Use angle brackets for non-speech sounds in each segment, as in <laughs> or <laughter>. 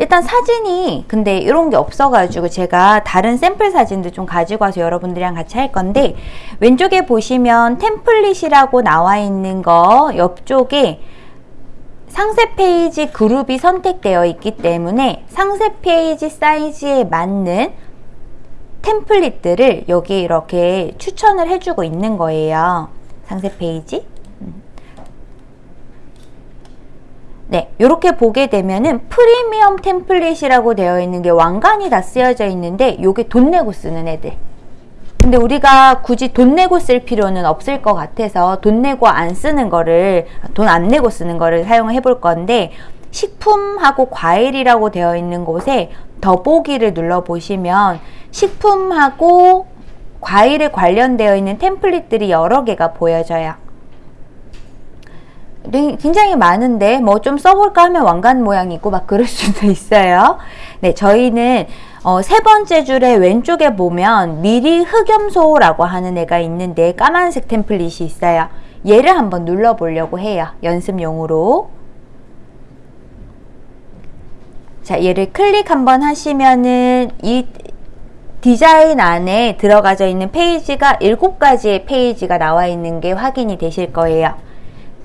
일단 사진이 근데 이런 게 없어가지고 제가 다른 샘플 사진도 좀 가지고 와서 여러분들이랑 같이 할 건데 왼쪽에 보시면 템플릿이라고 나와 있는 거 옆쪽에 상세 페이지 그룹이 선택되어 있기 때문에 상세 페이지 사이즈에 맞는 템플릿들을 여기 이렇게 추천을 해주고 있는 거예요. 상세 페이지. 네, 이렇게 보게 되면은 프리미엄 템플릿이라고 되어 있는 게 왕관이 다 쓰여져 있는데 이게 돈 내고 쓰는 애들. 근데 우리가 굳이 돈 내고 쓸 필요는 없을 것 같아서 돈 내고 안 쓰는 거를 돈 안 내고 쓰는 거를 사용해 볼 건데 식품하고 과일이라고 되어 있는 곳에 더보기를 눌러 보시면 식품하고 과일에 관련되어 있는 템플릿들이 여러 개가 보여져요. 네, 굉장히 많은데 뭐 좀 써볼까 하면 왕관 모양이 있고 막 그럴 <laughs> 수도 있어요. 네, 저희는 어, 세 번째 줄에 왼쪽에 보면 미리 흑염소라고 하는 애가 있는데 까만색 템플릿이 있어요. 얘를 한번 눌러 보려고 해요. 연습용으로. 자, 얘를 클릭 한번 하시면은 이 디자인 안에 들어가져 있는 페이지가 7가지의 페이지가 나와 있는 게 확인이 되실 거예요.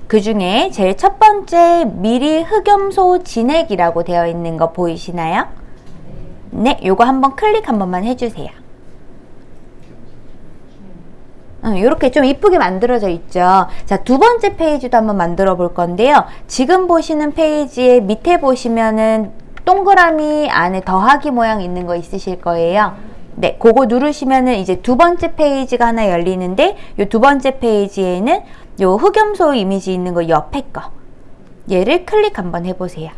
그 중에 제일 첫 번째 미리 흑염소 진액이라고 되어 있는 거 보이시나요? 네, 요거 한번 클릭 한 번만 해주세요. 이렇게 좀 이쁘게 만들어져 있죠. 자, 두 번째 페이지도 한번 만들어 볼 건데요. 지금 보시는 페이지의 밑에 보시면은 동그라미 안에 더하기 모양 있는 거 있으실 거예요. 네, 그거 누르시면은 이제 두 번째 페이지가 하나 열리는데 이 두 번째 페이지에는 요 흑염소 이미지 있는 거 옆에 거 얘를 클릭 한번 해보세요.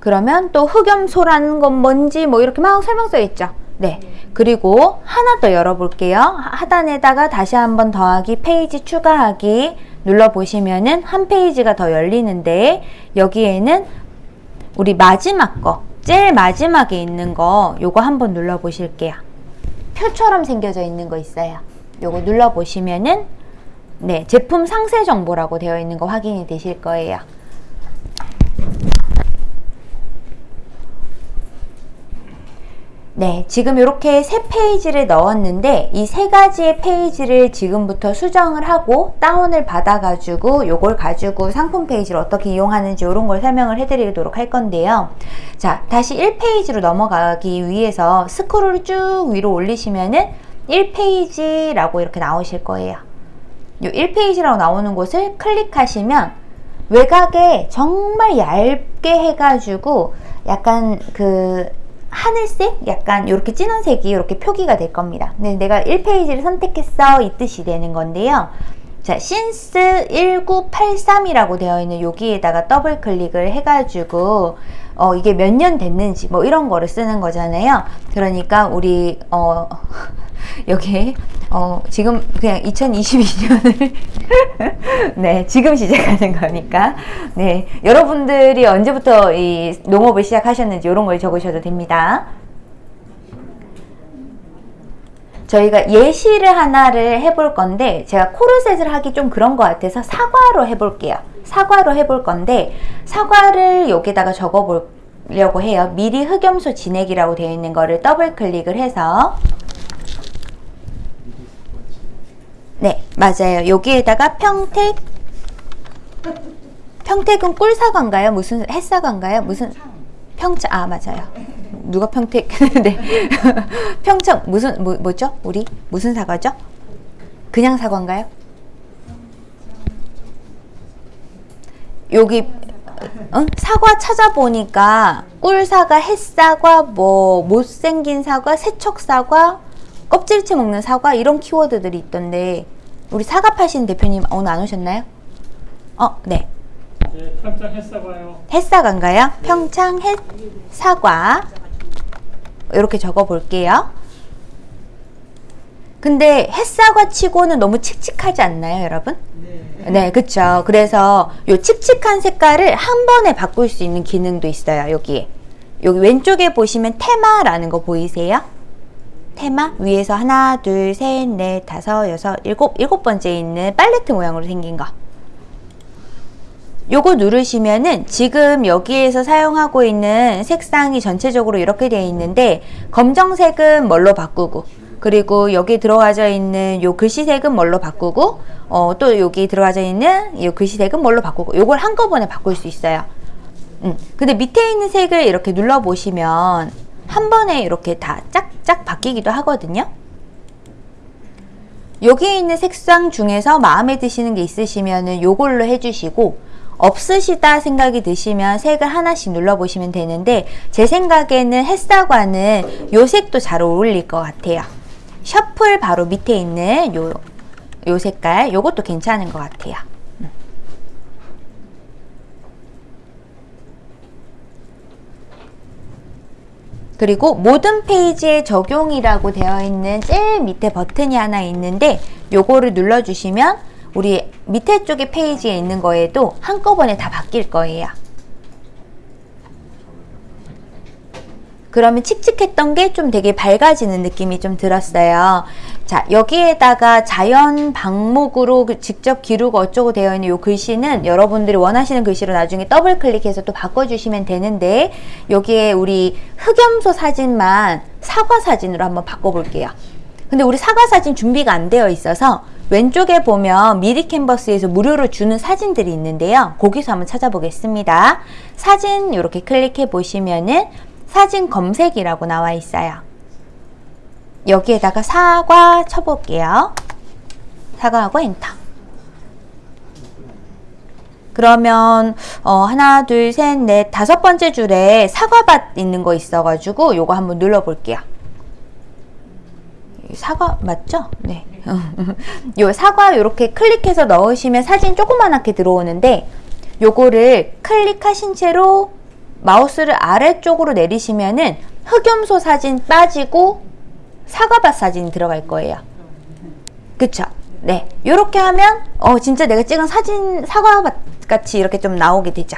그러면 또 흑염소라는 건 뭔지 뭐 이렇게 막 설명 써 있죠. 네. 그리고 하나 더 열어볼게요. 하단에다가 다시 한번 더하기 페이지 추가하기 눌러보시면은 한 페이지가 더 열리는데 여기에는 우리 마지막 거 제일 마지막에 있는 거 요거 한번 눌러보실게요. 표처럼 생겨져 있는 거 있어요. 요거 눌러보시면은 네 제품 상세 정보라고 되어 있는 거 확인이 되실 거예요. 네, 지금 이렇게 세 페이지를 넣었는데 이 세 가지의 페이지를 지금부터 수정을 하고 다운을 받아가지고 요걸 가지고 상품 페이지를 어떻게 이용하는지 이런 걸 설명을 해드리도록 할 건데요. 자, 다시 1페이지로 넘어가기 위해서 스크롤을 쭉 위로 올리시면은 1페이지라고 이렇게 나오실 거예요. 요 1페이지라고 나오는 곳을 클릭하시면 외곽에 정말 얇게 해가지고 약간 그 하늘색 약간 이렇게 진한 색이 이렇게 표기가 될 겁니다. 근데 내가 1페이지를 선택했어 이 뜻이 되는 건데요. 자, since 1983이라고 되어 있는 여기에다가 더블 클릭을 해가지고 어, 이게 몇 년 됐는지 뭐 이런 거를 쓰는 거잖아요. 그러니까 우리 어, <laughs> 여기 어, 지금 그냥 2022년을 <laughs> 네 지금 시작하는 거니까 네 여러분들이 언제부터 이 농업을 시작하셨는지 이런 걸 적으셔도 됩니다. 저희가 예시를 하나를 해볼 건데 제가 코르셋을 하기 좀 그런 것 같아서 사과로 해볼게요. 사과로 해볼 건데 사과를 여기다가 적어보려고 해요. 미리 흑염소 진액이라고 되어 있는 거를 더블 클릭을 해서 네, 맞아요. 여기에다가 평택 평택은 꿀사과인가요? 무슨 햇사과인가요? 무슨 평창 아 맞아요. 누가 평택 <laughs> 네 평창 무슨 뭐, 뭐죠? 우리 무슨 사과죠? 그냥 사과인가요? 여기 응? 사과 찾아보니까 꿀사과, 햇사과, 뭐 못생긴 사과, 세척사과, 껍질째 먹는 사과 이런 키워드들이 있던데 우리 사과 파시는 대표님 오늘 안 오셨나요? 어, 네. 네, 평창 햇사과요. 햇사과인가요? 평창 햇사과 이렇게 적어 볼게요. 근데 햇사과 치고는 너무 칙칙하지 않나요, 여러분? 네. 네, 그쵸. 그래서 요 칙칙한 색깔을 한 번에 바꿀 수 있는 기능도 있어요, 여기에. 여기 왼쪽에 보시면 테마라는 거 보이세요? 테마 위에서 하나, 둘, 셋, 넷, 다섯, 여섯, 일곱, 일곱 번째 있는 팔레트 모양으로 생긴 거. 요거 누르시면은 지금 여기에서 사용하고 있는 색상이 전체적으로 이렇게 되어 있는데 검정색은 뭘로 바꾸고 그리고 여기 들어가져 있는 요 글씨색은 뭘로 바꾸고 어, 또 여기 들어가져 있는 요 글씨색은 뭘로 바꾸고 요걸 한꺼번에 바꿀 수 있어요. 음, 근데 밑에 있는 색을 이렇게 눌러 보시면 한 번에 이렇게 다 짝짝 바뀌기도 하거든요. 여기 있는 색상 중에서 마음에 드시는 게 있으시면 요걸로 해주시고 없으시다 생각이 드시면 색을 하나씩 눌러보시면 되는데 제 생각에는 햇사과는 요 색도 잘 어울릴 것 같아요. 셔플 바로 밑에 있는 요, 요 색깔 요것도 괜찮은 것 같아요. 음. 그리고 모든 페이지에 적용이라고 되어 있는 제일 밑에 버튼이 하나 있는데 요거를 눌러주시면 우리 밑에 쪽에 페이지에 있는 거에도 한꺼번에 다 바뀔 거예요. 그러면 칙칙했던 게 좀 되게 밝아지는 느낌이 좀 들었어요. 자, 여기에다가 자연 방목으로 그 직접 기르고 어쩌고 되어 있는 이 글씨는 여러분들이 원하시는 글씨로 나중에 더블 클릭해서 또 바꿔주시면 되는데 여기에 우리 흑염소 사진만 사과 사진으로 한번 바꿔볼게요. 근데 우리 사과 사진 준비가 안 되어 있어서 왼쪽에 보면 미리 캔버스에서 무료로 주는 사진들이 있는데요. 거기서 한번 찾아보겠습니다. 사진 이렇게 클릭해 보시면은 사진 검색이라고 나와 있어요. 여기에다가 사과 쳐볼게요. 사과하고 엔터. 그러면 어, 하나 둘 셋 넷 다섯 번째 줄에 사과밭 있는 거 있어가지고 요거 한번 눌러볼게요. 사과 맞죠? 네. <laughs> 요 사과 이렇게 클릭해서 넣으시면 사진 조그만하게 들어오는데 요거를 클릭하신 채로 마우스를 아래쪽으로 내리시면은 흑염소 사진 빠지고 사과밭 사진이 들어갈 거예요. 그쵸? 네. 요렇게 하면 어 진짜 내가 찍은 사진 사과밭 같이 이렇게 좀 나오게 되죠.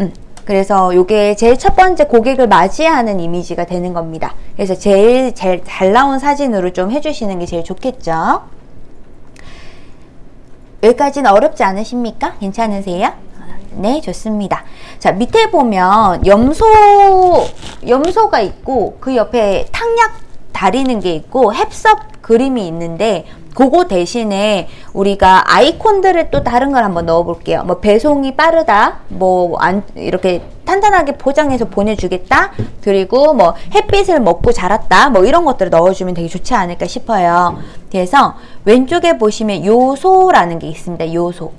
음. 그래서 요게 제일 첫 번째 고객을 맞이하는 이미지가 되는 겁니다. 그래서 제일 제일 잘 나온 사진으로 좀 해주시는 게 제일 좋겠죠. 여기까지는 어렵지 않으십니까? 괜찮으세요? 네, 좋습니다. 자, 밑에 보면 염소, 염소가 있고 그 옆에 탕약 다리는 게 있고 햅섭 그림이 있는데 그거 대신에 우리가 아이콘들을 또 다른 걸 한번 넣어 볼게요. 뭐 배송이 빠르다. 뭐 안 이렇게 탄탄하게 포장해서 보내주겠다. 그리고 뭐 햇빛을 먹고 자랐다. 뭐 이런 것들을 넣어주면 되게 좋지 않을까 싶어요. 그래서 왼쪽에 보시면 요소라는 게 있습니다. 요소.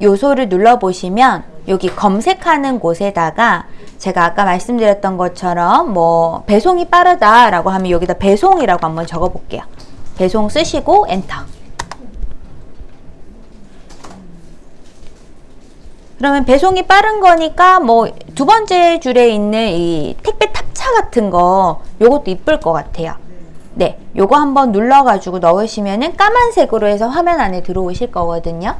요소를 눌러보시면 여기 검색하는 곳에다가 제가 아까 말씀드렸던 것처럼 뭐 배송이 빠르다 라고 하면 여기다 배송이라고 한번 적어 볼게요. 배송 쓰시고 엔터. 그러면 배송이 빠른 거니까 뭐 두 번째 줄에 있는 이 택배 탑차 같은 거 요것도 이쁠 것 같아요. 네, 요거 한번 눌러 가지고 넣으시면은 까만색으로 해서 화면 안에 들어오실 거거든요.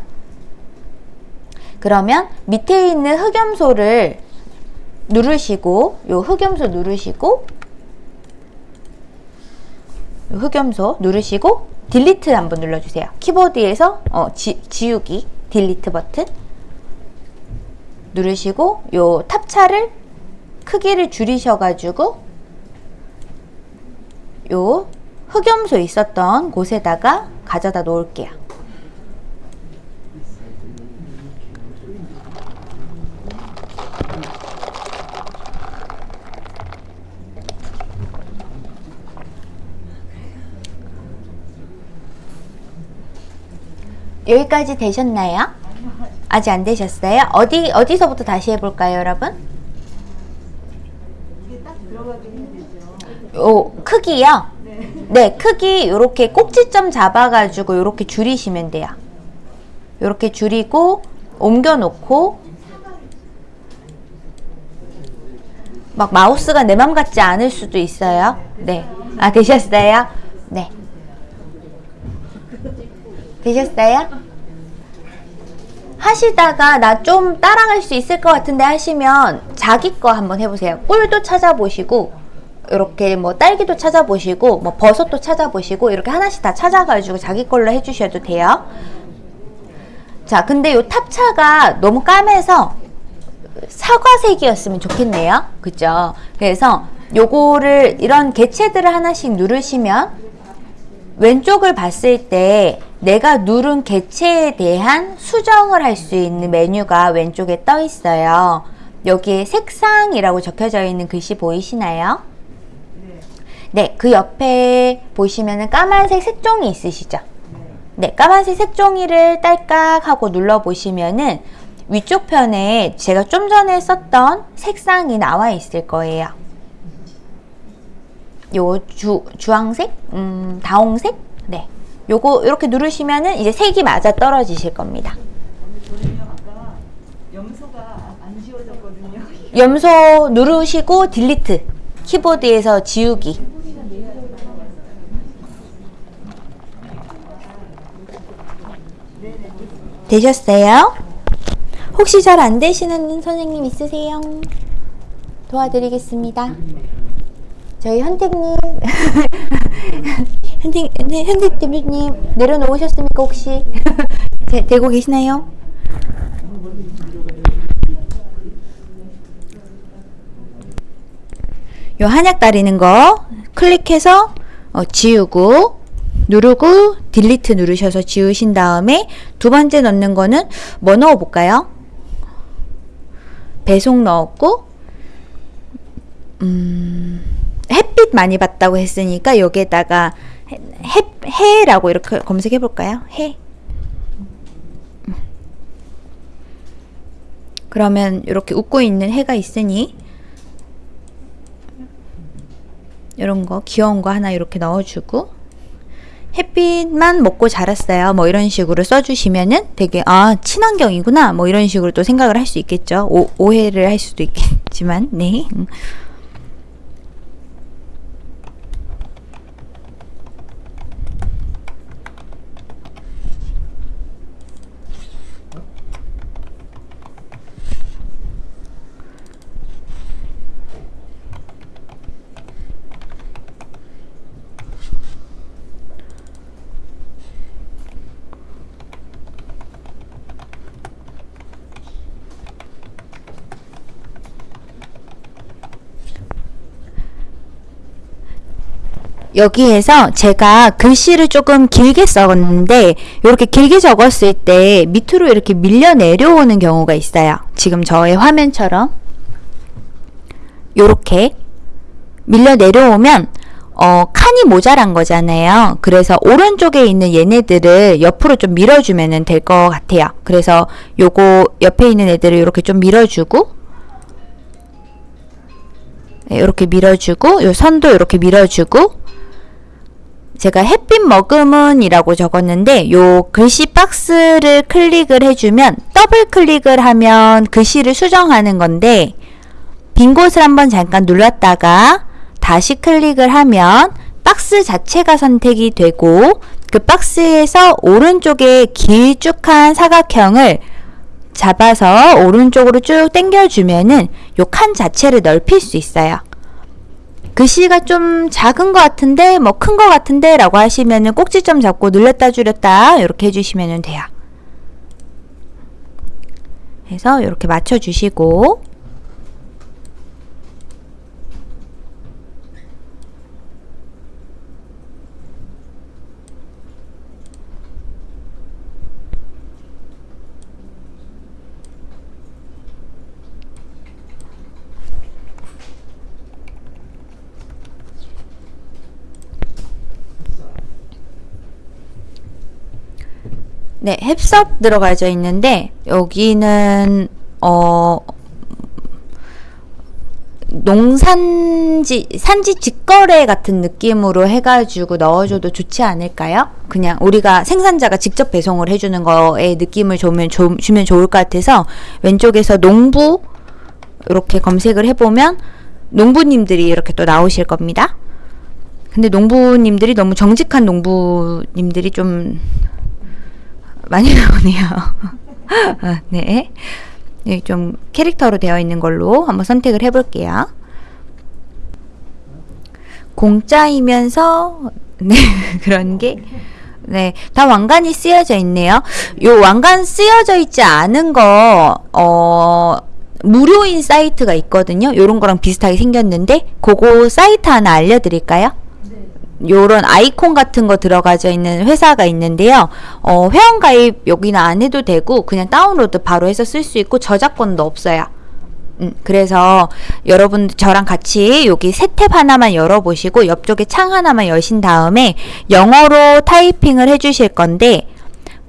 그러면 밑에 있는 흑염소를 누르시고 요 흑염소 누르시고 요 흑염소 누르시고 delete 한번 눌러주세요. 키보드에서 어, 지, 지우기 delete 버튼 누르시고 요 탑차를 크기를 줄이셔가지고 요 흑염소 있었던 곳에다가 가져다 놓을게요. 여기까지 되셨나요? 아직 안 되셨어요? 어디 어디서부터 다시 해볼까요, 여러분? 요 크기요? 네, 크기 이렇게 꼭지점 잡아가지고 이렇게 줄이시면 돼요. 이렇게 줄이고 옮겨 놓고 막 마우스가 내 맘 같지 않을 수도 있어요. 네, 아 되셨어요? 네. 되셨어요? 하시다가 나 좀 따라갈 수 있을 것 같은데 하시면 자기 거 한번 해보세요. 꿀도 찾아보시고 이렇게 뭐 딸기도 찾아보시고 뭐 버섯도 찾아보시고 이렇게 하나씩 다 찾아가지고 자기 걸로 해주셔도 돼요. 자, 근데 요 탑차가 너무 까매서 사과색이었으면 좋겠네요. 그죠? 그래서 요거를 이런 개체들을 하나씩 누르시면 왼쪽을 봤을 때 내가 누른 개체에 대한 수정을 할 수 있는 메뉴가 왼쪽에 떠 있어요. 여기에 색상이라고 적혀져 있는 글씨 보이시나요? 네, 그 옆에 보시면은 까만색 색종이 있으시죠? 네, 까만색 색종이를 딸깍 하고 눌러 보시면은 위쪽 편에 제가 좀 전에 썼던 색상이 나와 있을 거예요. 요 주, 주황색? 음, 다홍색? 네. 요거 이렇게 누르시면은 이제 색이 맞아 떨어지실 겁니다. 염소 누르시고 딜리트. 키보드에서 지우기. 되셨어요? 혹시 잘 안 되시는 선생님 있으세요? 도와드리겠습니다. 저희 현택님, <laughs> 네, 현택 대표님 내려놓으셨습니까 혹시? <laughs> 제, 되고 계시나요? 요 한약 다리는 거 클릭해서 어, 지우고 누르고 딜리트 누르셔서 지우신 다음에 두 번째 넣는 거는 뭐 넣어 볼까요? 배송 넣었고 음, 햇빛 많이 봤다고 했으니까 여기에다가 해, 해, 해라고 이렇게 검색해 볼까요? 해. 그러면 이렇게 웃고 있는 해가 있으니 이런 거 귀여운 거 하나 이렇게 넣어주고 햇빛만 먹고 자랐어요. 뭐 이런 식으로 써주시면은 되게 아 친환경이구나 뭐 이런 식으로 또 생각을 할 수 있겠죠. 오, 오해를 할 수도 있겠지만 네. 여기에서 제가 글씨를 조금 길게 적었는데 이렇게 길게 적었을 때 밑으로 이렇게 밀려 내려오는 경우가 있어요. 지금 저의 화면처럼 이렇게 밀려 내려오면 어, 칸이 모자란 거잖아요. 그래서 오른쪽에 있는 얘네들을 옆으로 좀 밀어주면 될 것 같아요. 그래서 요거 옆에 있는 애들을 이렇게 좀 밀어주고 이렇게 밀어주고 요 선도 이렇게 밀어주고 제가 햇빛 머금은이라고 적었는데 요 글씨 박스를 클릭을 해주면 더블 클릭을 하면 글씨를 수정하는 건데 빈 곳을 한번 잠깐 눌렀다가 다시 클릭을 하면 박스 자체가 선택이 되고 그 박스에서 오른쪽에 길쭉한 사각형을 잡아서 오른쪽으로 쭉 당겨주면은 요 칸 자체를 넓힐 수 있어요. 글씨가 좀 작은 것 같은데 뭐 큰 것 같은데 라고 하시면은 꼭지점 잡고 늘렸다 줄였다 이렇게 해주시면 돼요. 해서 이렇게 맞춰주시고 네, 햅섭 들어가져 있는데 여기는 어 농산지 산지 직거래 같은 느낌으로 해가지고 넣어줘도 좋지 않을까요? 그냥 우리가 생산자가 직접 배송을 해주는 거에 느낌을 주면, 조, 주면 좋을 것 같아서 왼쪽에서 농부 이렇게 검색을 해보면 농부님들이 이렇게 또 나오실 겁니다. 근데 농부님들이 너무 정직한 농부님들이 좀 많이 나오네요. <laughs> 아, 네. 네, 좀 캐릭터로 되어 있는 걸로 한번 선택을 해볼게요. 공짜이면서 네 <laughs> 그런 게 네, 다 왕관이 쓰여져 있네요. 요 왕관 쓰여져 있지 않은 거, 어, 무료인 사이트가 있거든요. 요런 거랑 비슷하게 생겼는데, 그거 사이트 하나 알려드릴까요? 요런 아이콘 같은 거 들어가져 있는 회사가 있는데요. 어, 회원가입 여기는 안 해도 되고, 그냥 다운로드 바로 해서 쓸 수 있고, 저작권도 없어요. 음, 그래서 여러분 저랑 같이 여기 새 탭 하나만 열어보시고 옆쪽에 창 하나만 여신 다음에 영어로 타이핑을 해주실 건데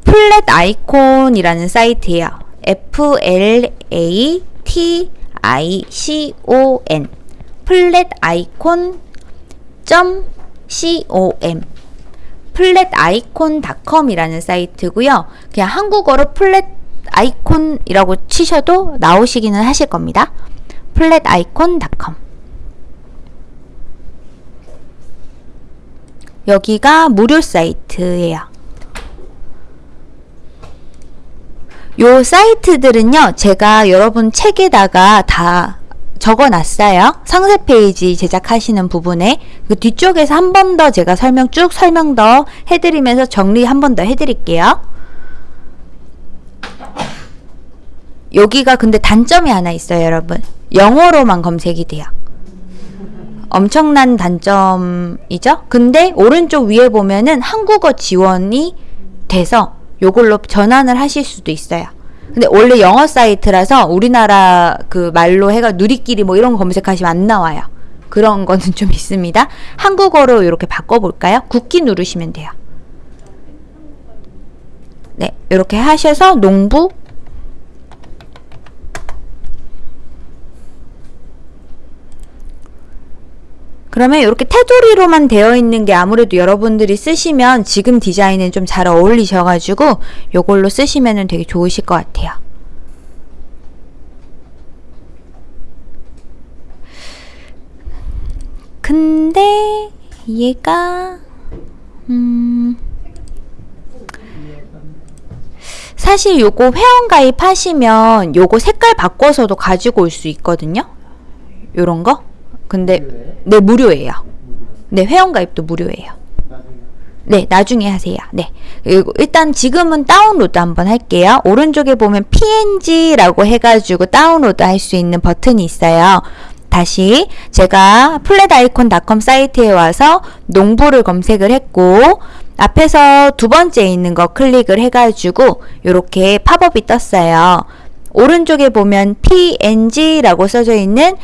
플랫 아이콘이라는 사이트예요. F L A T I C O N Flaticon 점 C O M Flaticon닷컴이라는 사이트고요. 그냥 한국어로 Flaticon이라고 치셔도 나오시기는 하실 겁니다. Flaticon닷컴 여기가 무료 사이트예요. 요 사이트들은요, 제가 여러분 책에다가 다 적어 놨어요. 상세 페이지 제작하시는 부분에. 그 뒤쪽에서 한 번 더 제가 설명 쭉 설명 더 해드리면서 정리 한 번 더 해드릴게요. 여기가 근데 단점이 하나 있어요, 여러분. 영어로만 검색이 돼요. 엄청난 단점이죠? 근데 오른쪽 위에 보면은 한국어 지원이 돼서 요걸로 전환을 하실 수도 있어요. 근데 원래 영어 사이트라서 우리나라 그 말로 해가 누리끼리 뭐 이런 거 검색하시면 안 나와요. 그런 거는 좀 있습니다. 한국어로 이렇게 바꿔볼까요? 국기 누르시면 돼요. 네, 이렇게 하셔서 농부 그러면 이렇게 테두리로만 되어 있는 게 아무래도 여러분들이 쓰시면 지금 디자인은 좀 잘 어울리셔가지고 요걸로 쓰시면 되게 좋으실 것 같아요. 근데 얘가 음 사실 요거 회원 가입 하시면 요거 색깔 바꿔서도 가지고 올 수 있거든요. 요런 거. 근데 네 무료예요. 네 회원 가입도 무료예요. 네 나중에 하세요. 네 일단 지금은 다운로드 한번 할게요. 오른쪽에 보면 PNG라고 해가지고 다운로드 할 수 있는 버튼이 있어요. 다시 제가 Flaticon닷컴 사이트에 와서 농부를 검색을 했고 앞에서 두 번째 있는 거 클릭을 해가지고 이렇게 팝업이 떴어요. 오른쪽에 보면 PNG라고 써져 있는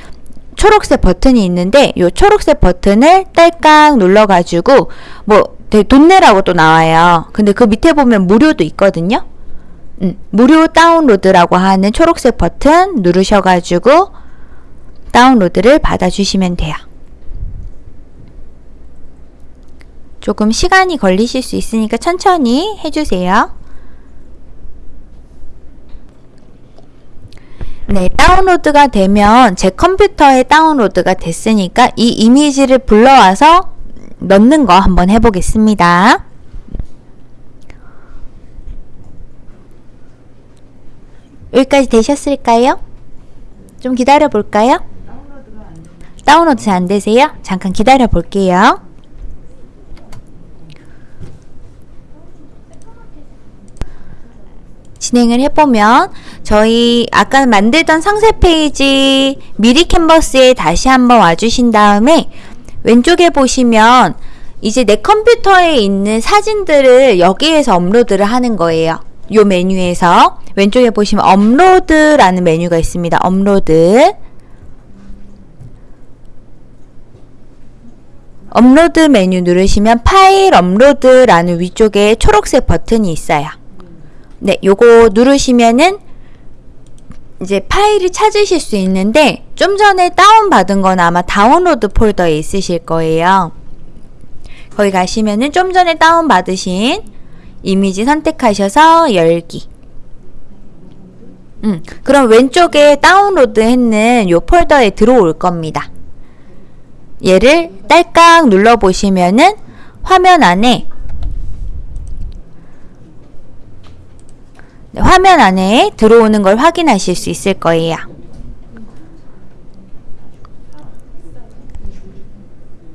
초록색 버튼이 있는데 이 초록색 버튼을 딸깍 눌러가지고 뭐 되게 돈 내라고 또 나와요. 근데 그 밑에 보면 무료도 있거든요. 음, 무료 다운로드라고 하는 초록색 버튼 누르셔가지고 다운로드를 받아주시면 돼요. 조금 시간이 걸리실 수 있으니까 천천히 해주세요. 네, 다운로드가 되면 제 컴퓨터에 다운로드가 됐으니까 이 이미지를 불러와서 넣는 거 한번 해보겠습니다. 여기까지 되셨을까요? 좀 기다려 볼까요? 다운로드 잘 안 되세요? 잠깐 기다려 볼게요. 진행을 해보면 저희 아까 만들던 상세 페이지 미리 캔버스에 다시 한번 와주신 다음에 왼쪽에 보시면 이제 내 컴퓨터에 있는 사진들을 여기에서 업로드를 하는 거예요. 요 메뉴에서 왼쪽에 보시면 업로드라는 메뉴가 있습니다. 업로드 업로드 메뉴 누르시면 파일 업로드라는 위쪽에 초록색 버튼이 있어요. 네, 요거 누르시면은 이제 파일을 찾으실 수 있는데 좀 전에 다운받은 건 아마 다운로드 폴더에 있으실 거예요. 거기 가시면은 좀 전에 다운받으신 이미지 선택하셔서 열기. 음, 그럼 왼쪽에 다운로드 했는 요 폴더에 들어올 겁니다. 얘를 딸깍 눌러보시면은 화면 안에 네, 화면 안에 들어오는 걸 확인하실 수 있을 거예요.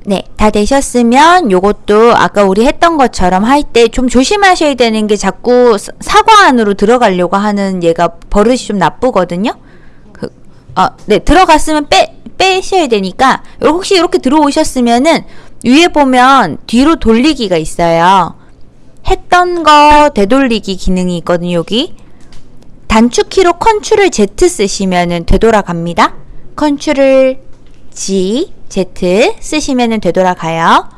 네, 다 되셨으면 요것도 아까 우리 했던 것처럼 할 때 좀 조심하셔야 되는 게 자꾸 사- 사과 안으로 들어가려고 하는 얘가 버릇이 좀 나쁘거든요. 그, 아, 네, 들어갔으면 빼, 빼셔야 되니까 요- 혹시 이렇게 들어오셨으면은 위에 보면 뒤로 돌리기가 있어요. 했던 거 되돌리기 기능이 있거든요, 여기. 단축키로 컨트롤 Z 쓰시면은 되돌아갑니다. 컨트롤 G, Z 쓰시면은 되돌아가요.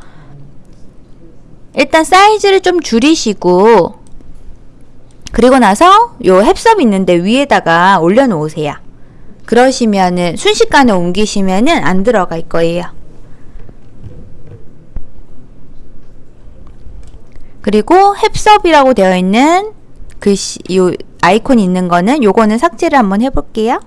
일단 사이즈를 좀 줄이시고 그리고 나서 요 햅섭 있는데 위에다가 올려놓으세요. 그러시면은 순식간에 옮기시면은 안 들어갈 거예요. 그리고 햅섭이라고 되어 있는 글씨 요 아이콘 있는 거는 요거는 삭제를 한번 해볼게요.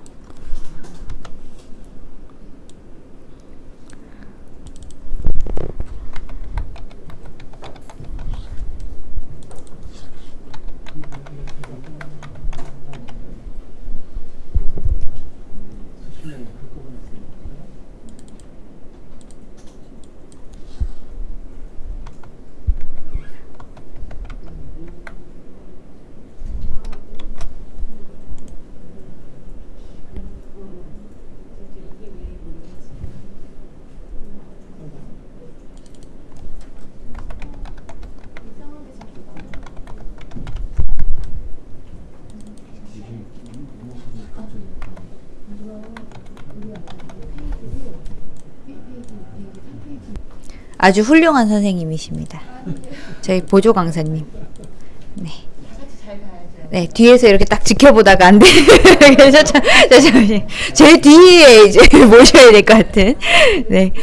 아주 훌륭한 선생님이십니다. 저희 보조 강사님. 네. 네, 뒤에서 이렇게 딱 지켜보다가 안 돼. <laughs> 그래서 저, 저, 잠시 제 뒤에 이제 <laughs> 모셔야 될 것 같은. 네.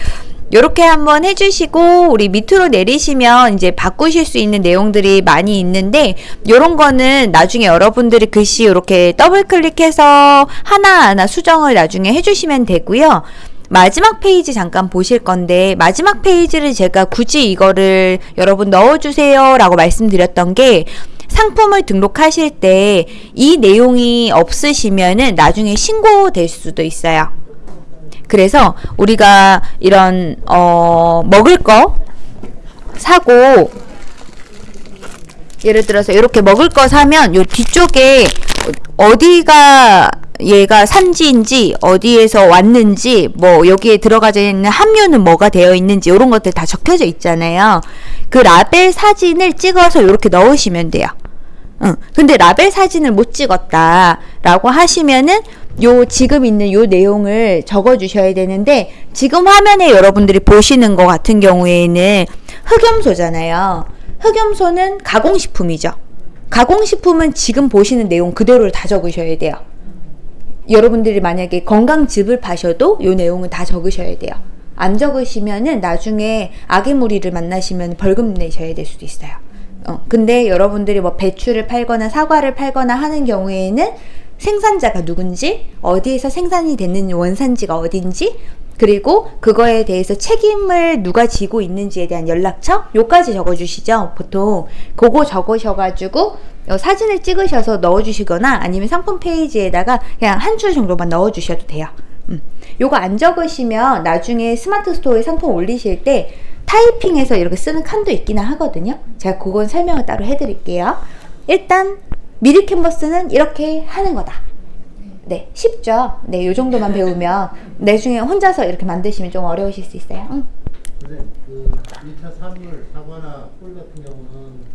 요렇게 한번 해주시고, 우리 밑으로 내리시면 이제 바꾸실 수 있는 내용들이 많이 있는데, 요런 거는 나중에 여러분들이 글씨 이렇게 더블 클릭해서 하나하나 수정을 나중에 해주시면 되고요. 마지막 페이지 잠깐 보실 건데 마지막 페이지를 제가 굳이 이거를 여러분 넣어주세요 라고 말씀드렸던 게 상품을 등록하실 때 이 내용이 없으시면은 나중에 신고될 수도 있어요. 그래서 우리가 이런 어 먹을 거 사고 예를 들어서 이렇게 먹을 거 사면 요 뒤쪽에 어디가 얘가 산지인지 어디에서 왔는지 뭐 여기에 들어가져 있는 함유는 뭐가 되어 있는지 이런 것들 다 적혀져 있잖아요. 그 라벨 사진을 찍어서 이렇게 넣으시면 돼요. 응. 근데 라벨 사진을 못 찍었다 라고 하시면은 요 지금 있는 요 내용을 적어 주셔야 되는데 지금 화면에 여러분들이 보시는 것 같은 경우에는 흑염소잖아요. 흑염소는 가공식품이죠. 가공식품은 지금 보시는 내용 그대로를 다 적으셔야 돼요. 여러분들이 만약에 건강즙을 파셔도 요 내용은 다 적으셔야 돼요. 안 적으시면은 나중에 아기 무리를 만나시면 벌금 내셔야 될 수도 있어요. 어, 근데 여러분들이 뭐 배추를 팔거나 사과를 팔거나 하는 경우에는 생산자가 누군지, 어디에서 생산이 됐는지, 원산지가 어딘지, 그리고 그거에 대해서 책임을 누가 지고 있는지에 대한 연락처? 요까지 적어주시죠, 보통. 그거 적으셔가지고, 어, 사진을 찍으셔서 넣어주시거나 아니면 상품 페이지에다가 그냥 한 줄 정도만 넣어주셔도 돼요. 음. 요거 안 적으시면 나중에 스마트 스토어에 상품 올리실 때 타이핑해서 이렇게 쓰는 칸도 있기는 하거든요. 제가 그건 설명을 따로 해드릴게요. 일단 미리 캔버스는 이렇게 하는 거다. 네, 쉽죠? 네, 요 정도만 배우면 나중에 혼자서 이렇게 만드시면 좀 어려우실 수 있어요. 응. 선생님, 그 1차 산물, 사과나 꿀 같은 경우는